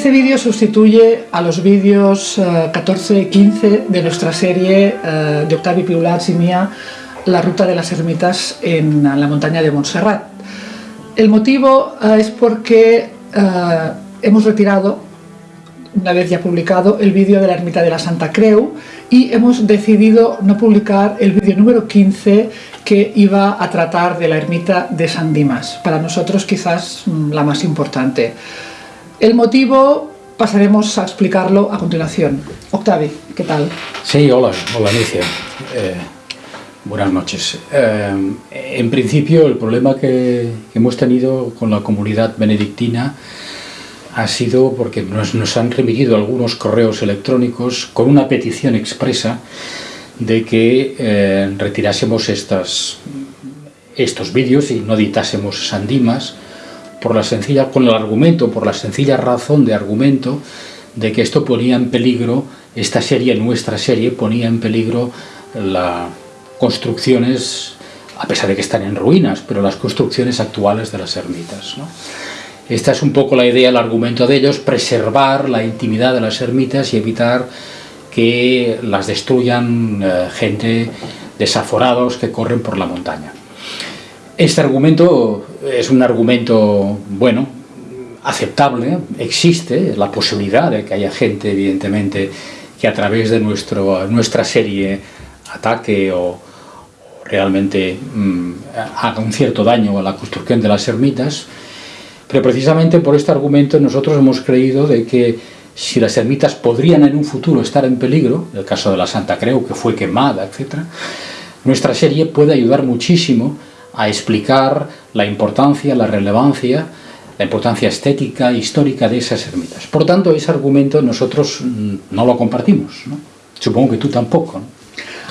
Este vídeo sustituye a los vídeos 14 y 15 de nuestra serie eh, de Octavi Piulats y mía, La ruta de las ermitas en la montaña de Montserrat. El motivo eh, es porque eh, hemos retirado, una vez ya publicado, el vídeo de la ermita de la Santa Creu y hemos decidido no publicar el vídeo número 15 que iba a tratar de la ermita de San Dimas, para nosotros quizás mm, la más importante. El motivo pasaremos a explicarlo a continuación. Octavi, ¿qué tal? Sí, hola, hola Alicia. Eh, buenas noches. Eh, en principio el problema que, hemos tenido con la comunidad benedictina ha sido porque nos, han remitido algunos correos electrónicos con una petición expresa de que eh, retirásemos estas, estos vídeos y no editásemos Sandimas por la sencilla, con el argumento, por la sencilla razón de argumento de que esto ponía en peligro, esta serie, nuestra serie, ponía en peligro las construcciones, a pesar de que están en ruinas, pero las construcciones actuales de las ermitas. Esta es un poco la idea, el argumento de ellos, preservar la intimidad de las ermitas y evitar que las destruyan eh, gente desaforados que corren por la montaña. Este argumento es un argumento, bueno, aceptable, existe la posibilidad de que haya gente, evidentemente, que a través de nuestro, nuestra serie ataque o, realmente mm, haga un cierto daño a la construcción de las ermitas, pero precisamente por este argumento nosotros hemos creído de que si las ermitas podrían en un futuro estar en peligro, el caso de la Santa Creu, que fue quemada, etc., nuestra serie puede ayudar muchísimo a explicar la importancia, la relevancia, la importancia estética, histórica de esas ermitas. Por tanto, ese argumento nosotros mm, no lo compartimos. Supongo que tú tampoco.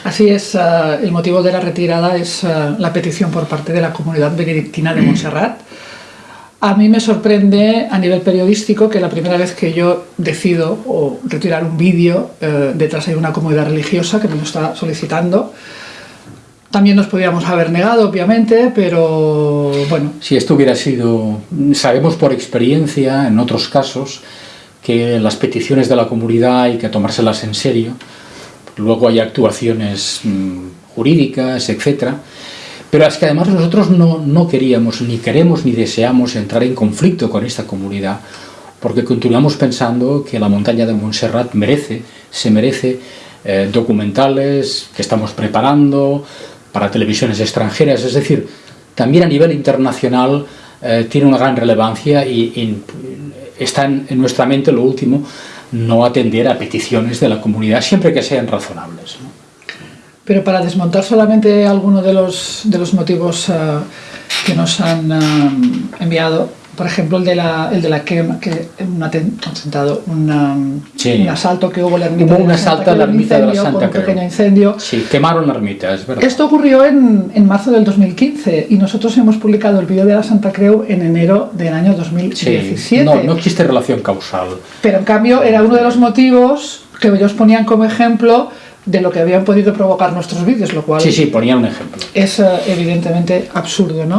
Así es, eh, el motivo de la retirada es eh, la petición por parte de la comunidad benedictina de Montserrat. A mí me sorprende a nivel periodístico que la primera vez que yo decido o retirar un vídeo, eh, detrás hay una comunidad religiosa que me lo está solicitando, también nos podríamos haber negado, obviamente, pero bueno. Si esto hubiera sido, sabemos por experiencia, en otros casos, que las peticiones de la comunidad hay que tomárselas en serio, luego hay actuaciones mm, jurídicas, etc. Pero es que además nosotros no, no queríamos, ni queremos, ni deseamos entrar en conflicto con esta comunidad, porque continuamos pensando que la montaña de Montserrat merece, se merece eh, documentales que estamos preparando, para televisiones extranjeras, es decir, también a nivel internacional eh, tiene una gran relevancia y, está en, nuestra mente lo último, no atender a peticiones de la comunidad siempre que sean razonables. Pero para desmontar solamente algunos de los, de los motivos eh, que nos han eh, enviado, por ejemplo, el de la, el de la que, que un atentado, un asalto que hubo en la ermita hubo un asalto a la ermita de la Santa un pequeño incendio. Sí, quemaron la ermita, es verdad. Esto ocurrió en, en, marzo del 2015 y nosotros hemos publicado el vídeo de la Santa Creu en enero del año 2017. no, no existe relación causal. Pero en cambio era uno de los motivos que ellos ponían como ejemplo de lo que habían podido provocar nuestros vídeos, lo cual... Sí, sí, ponía un ejemplo. Es eh, evidentemente absurdo, ¿no?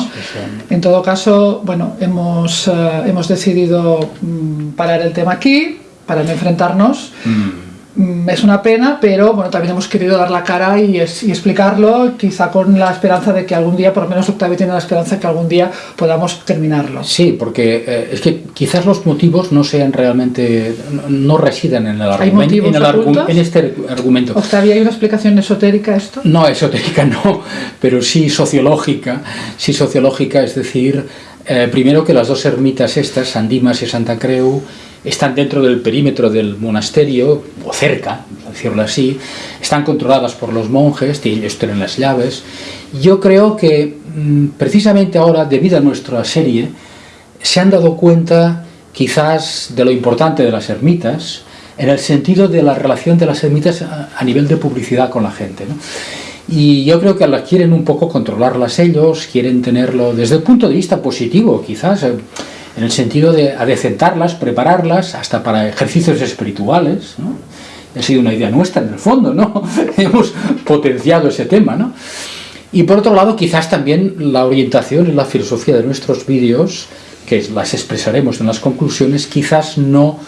En todo caso, bueno, hemos, eh, hemos decidido mm, parar el tema aquí para no enfrentarnos. Mm. Mm, es una pena, pero bueno, también hemos querido dar la cara y, explicarlo, quizá con la esperanza de que algún día, por lo menos Octavio tiene la esperanza de que algún día podamos terminarlo. Sí, porque eh, es que quizás los motivos no sean realmente, no, residen en el, argumento, en, este argumento. Octavio, ¿hay una explicación esotérica a esto? No, esotérica no, pero sí sociológica, sí sociológica, es decir, eh, primero que las dos ermitas estas, San Dimas y Santa Creu, están dentro del perímetro del monasterio, o cerca, decirlo así, están controladas por los monjes, ellos tienen las llaves. Yo creo que mm, precisamente ahora, debido a nuestra serie, se han dado cuenta quizás de lo importante de las ermitas, en el sentido de la relación de las ermitas a, nivel de publicidad con la gente. Y yo creo que las quieren un poco controlarlas ellos, quieren tenerlo desde el punto de vista positivo, quizás, eh, en el sentido de adecentarlas, prepararlas, hasta para ejercicios espirituales, ¿no? Ha sido una idea nuestra en el fondo, ¿no? Hemos potenciado ese tema, ¿no? Y por otro lado, quizás también la orientación y la filosofía de nuestros vídeos, que las expresaremos en las conclusiones, quizás no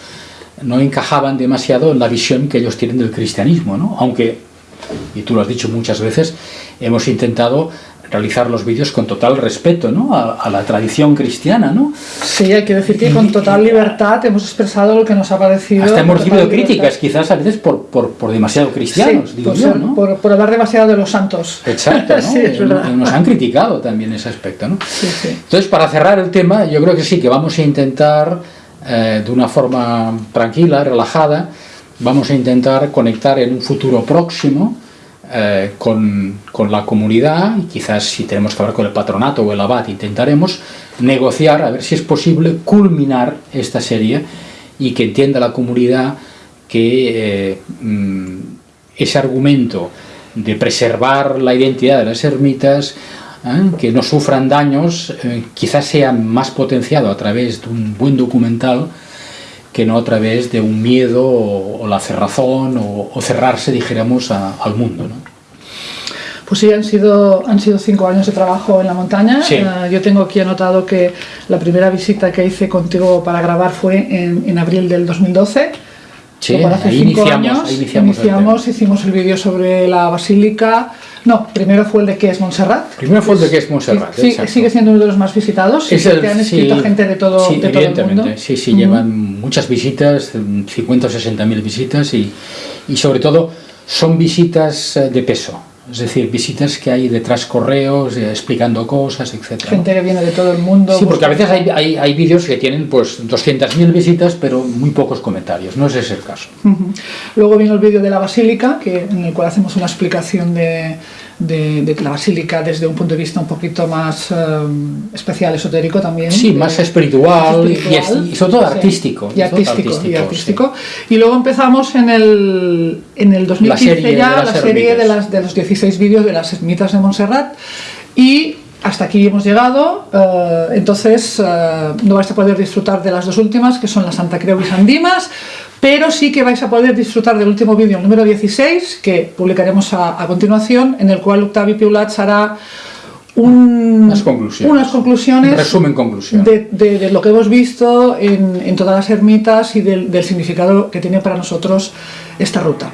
no encajaban demasiado en la visión que ellos tienen del cristianismo, ¿no? Aunque, y tú lo has dicho muchas veces, hemos intentado realizar los vídeos con total respeto ¿no? a, la tradición cristiana. ¿no? Sí, hay que decir que con total libertad hemos expresado lo que nos ha parecido. Hasta hemos recibido críticas, quizás a veces por, por, por demasiado cristianos, digo yo, ¿no? por, por, hablar demasiado de los santos. Exacto, ¿no? sí, es nos han criticado también ese aspecto. ¿no? Sí, sí. Entonces, para cerrar el tema, yo creo que sí, que vamos a intentar, eh, de una forma tranquila, relajada, vamos a intentar conectar en un futuro próximo eh, con, con, la comunidad quizás si tenemos que hablar con el patronato o el abad intentaremos negociar a ver si es posible culminar esta serie y que entienda la comunidad que eh, mm, ese argumento de preservar la identidad de las ermitas ¿eh? que no sufran daños quizás sea más potenciado a través de un buen documental que no a través de un miedo o, la cerrazón o, cerrarse, dijéramos, al mundo. ¿no? Pues sí, han sido, han sido cinco años de trabajo en la montaña. Eh, yo tengo aquí anotado que la primera visita que hice contigo para grabar fue en, en abril del 2012. Sí, hace ahí cinco iniciamos, años iniciamos, hicimos el vídeo sobre la basílica. No, primero fue el de qué es Montserrat. Primero fue el de qué es Montserrat. Sí, sigue siendo uno de los más visitados. Es el, han escrito gente de todo, sí, de todo el mundo. Sí, sí, llevan muchas visitas, 50 o 60 mil visitas y, y sobre todo son visitas eh, de peso es decir, visitas que hay detrás correos, eh, explicando cosas, etc. Gente que viene de todo el mundo. Sí, porque a veces hay, hay, hay vídeos que tienen pues 200.000 visitas, pero muy pocos comentarios. No es ese el caso. Luego vino el vídeo de la Basílica, que, en el cual hacemos una explicación de, de, la basílica desde un punto de vista un poquito más eh, especial, esotérico también. Sí, más, espiritual, y, sobre todo artístico. Y artístico, y, artístico y luego empezamos en el, en el 2015 ya la serie de, las, de los 16 vídeos de las ermitas de Montserrat y hasta aquí hemos llegado, eh, entonces eh, no vais a poder disfrutar de las dos últimas, que son la Santa Creu y San Dimas, pero sí que vais a poder disfrutar del último vídeo, el número 16, que publicaremos a, continuación, en el cual Octavi Piulats hará un, unas conclusiones, unas conclusiones resumen conclusión. De, lo que hemos visto en, todas las ermitas y del significado que tiene para nosotros esta ruta.